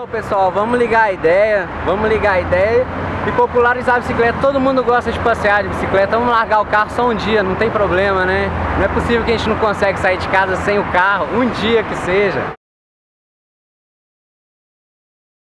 Então pessoal, vamos ligar a ideia, vamos ligar a ideia e popularizar a bicicleta. Todo mundo gosta de passear de bicicleta, vamos largar o carro só um dia, não tem problema, né? Não é possível que a gente não consegue sair de casa sem o carro, um dia que seja.